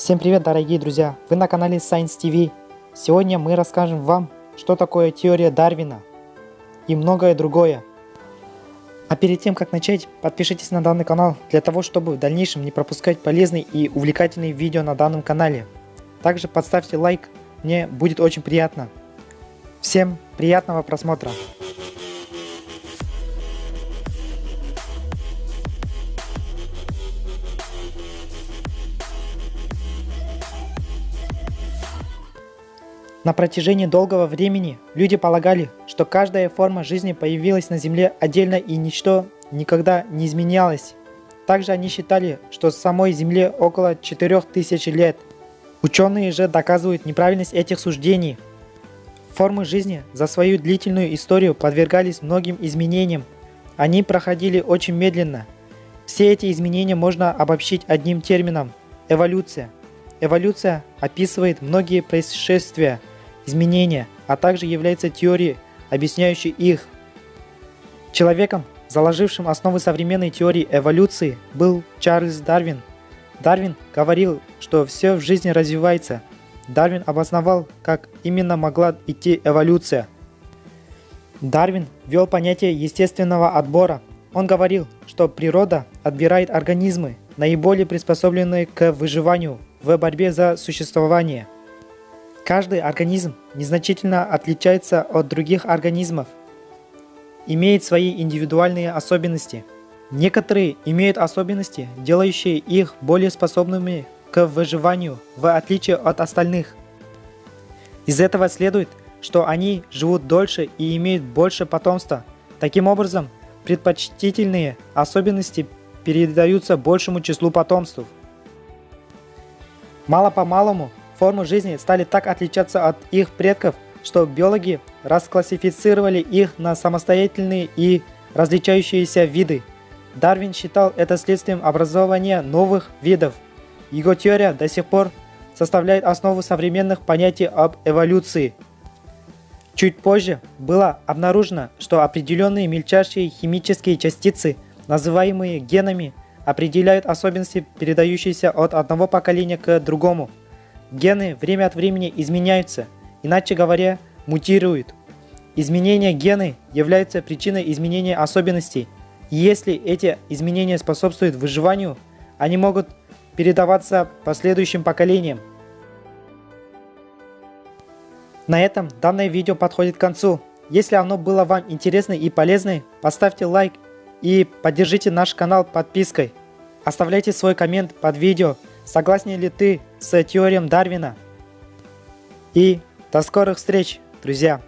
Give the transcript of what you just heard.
Всем привет, дорогие друзья! Вы на канале Science TV. Сегодня мы расскажем вам, что такое теория Дарвина и многое другое. А перед тем, как начать, подпишитесь на данный канал, для того, чтобы в дальнейшем не пропускать полезные и увлекательные видео на данном канале. Также подставьте лайк, мне будет очень приятно. Всем приятного просмотра! На протяжении долгого времени люди полагали, что каждая форма жизни появилась на Земле отдельно и ничто никогда не изменялось. Также они считали, что самой Земле около 4000 лет. Ученые же доказывают неправильность этих суждений. Формы жизни за свою длительную историю подвергались многим изменениям. Они проходили очень медленно. Все эти изменения можно обобщить одним термином – эволюция. Эволюция описывает многие происшествия – изменения, а также является теорией, объясняющей их. Человеком, заложившим основы современной теории эволюции, был Чарльз Дарвин. Дарвин говорил, что все в жизни развивается. Дарвин обосновал, как именно могла идти эволюция. Дарвин ввел понятие естественного отбора. Он говорил, что природа отбирает организмы, наиболее приспособленные к выживанию в борьбе за существование – Каждый организм незначительно отличается от других организмов, имеет свои индивидуальные особенности. Некоторые имеют особенности, делающие их более способными к выживанию, в отличие от остальных. Из этого следует, что они живут дольше и имеют больше потомства. Таким образом, предпочтительные особенности передаются большему числу потомств. Мало-помалому формы жизни стали так отличаться от их предков, что биологи расклассифицировали их на самостоятельные и различающиеся виды. Дарвин считал это следствием образования новых видов. Его теория до сих пор составляет основу современных понятий об эволюции. Чуть позже было обнаружено, что определенные мельчайшие химические частицы, называемые генами, определяют особенности, передающиеся от одного поколения к другому. Гены время от времени изменяются, иначе говоря, мутируют. Изменения гены являются причиной изменения особенностей. И если эти изменения способствуют выживанию, они могут передаваться последующим поколениям. На этом данное видео подходит к концу. Если оно было вам интересно и полезно, поставьте лайк и поддержите наш канал подпиской. Оставляйте свой коммент под видео, Согласен ли ты с теорией Дарвина? И до скорых встреч, друзья!